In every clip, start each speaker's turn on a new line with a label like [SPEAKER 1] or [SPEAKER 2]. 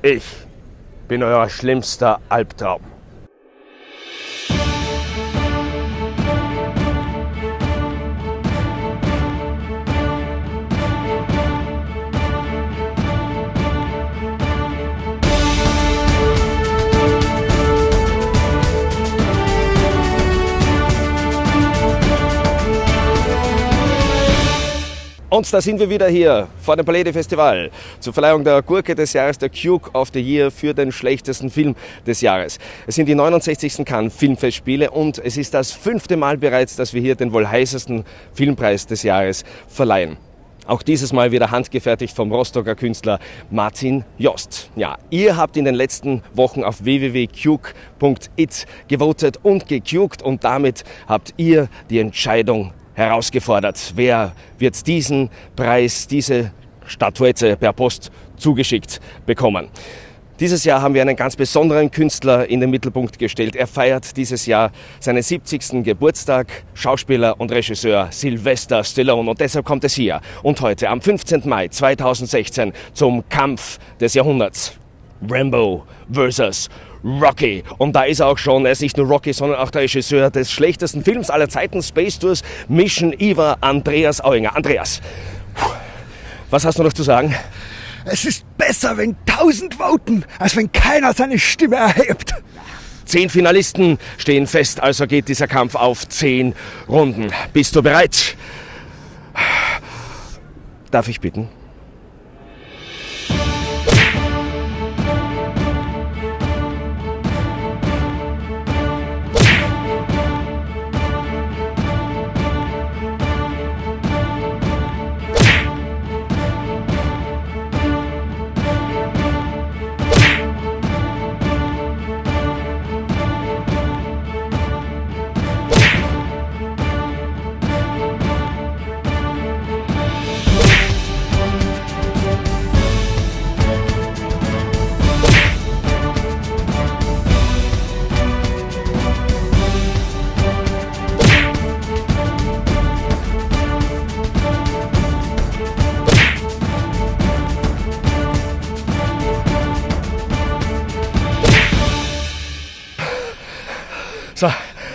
[SPEAKER 1] Ich bin euer schlimmster Albtraum. Und da sind wir wieder hier vor dem Palais Festival zur Verleihung der Gurke des Jahres, der Duke of the Year für den schlechtesten Film des Jahres. Es sind die 69. Cannes Filmfestspiele und es ist das fünfte Mal bereits, dass wir hier den wohl heißesten Filmpreis des Jahres verleihen. Auch dieses Mal wieder handgefertigt vom Rostocker Künstler Martin Jost. Ja, ihr habt in den letzten Wochen auf www.cuke.it gewotet und gecukt und damit habt ihr die Entscheidung herausgefordert. Wer wird diesen Preis, diese Statuette per Post zugeschickt bekommen? Dieses Jahr haben wir einen ganz besonderen Künstler in den Mittelpunkt gestellt. Er feiert dieses Jahr seinen 70. Geburtstag, Schauspieler und Regisseur Sylvester Stallone. Und deshalb kommt es hier und heute am 15. Mai 2016 zum Kampf des Jahrhunderts. Rambo versus Rocky. Und da ist er auch schon, er ist nicht nur Rocky, sondern auch der Regisseur des schlechtesten Films aller Zeiten, Space Tours, Mission Eva, Andreas Auinger. Andreas, was hast du noch zu sagen?
[SPEAKER 2] Es ist besser, wenn tausend voten, als wenn keiner seine Stimme erhebt.
[SPEAKER 1] Zehn Finalisten stehen fest, also geht dieser Kampf auf zehn Runden. Bist du bereit? Darf ich bitten? So,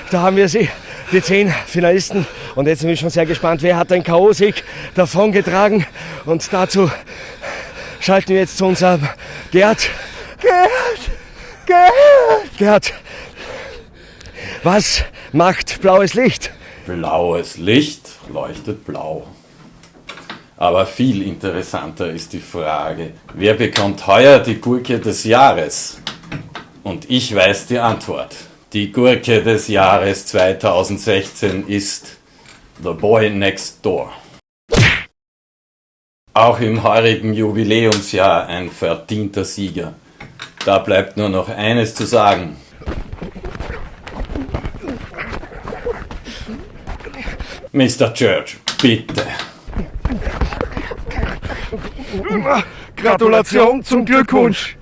[SPEAKER 1] da haben wir sie, die zehn Finalisten. Und jetzt bin ich schon sehr gespannt, wer hat den K.O.-Sieg davongetragen. Und dazu schalten wir jetzt zu unserem Gerd.
[SPEAKER 2] Gerd! Gerd!
[SPEAKER 1] Gerd, was macht blaues Licht?
[SPEAKER 3] Blaues Licht leuchtet blau. Aber viel interessanter ist die Frage, wer bekommt heuer die Gurke des Jahres? Und ich weiß die Antwort. Die Gurke des Jahres 2016 ist The Boy Next Door. Auch im heurigen Jubiläumsjahr ein verdienter Sieger. Da bleibt nur noch eines zu sagen. Mr. Church, bitte.
[SPEAKER 2] Gratulation zum Glückwunsch!